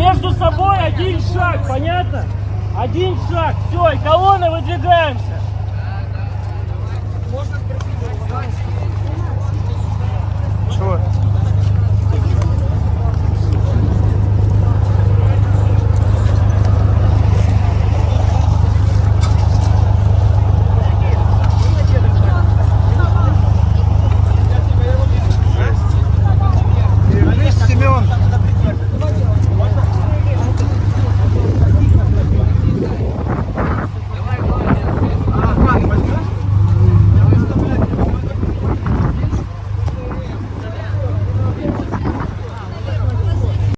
Между собой один шаг, понятно? Один шаг, все, и колонны выдвигаемся.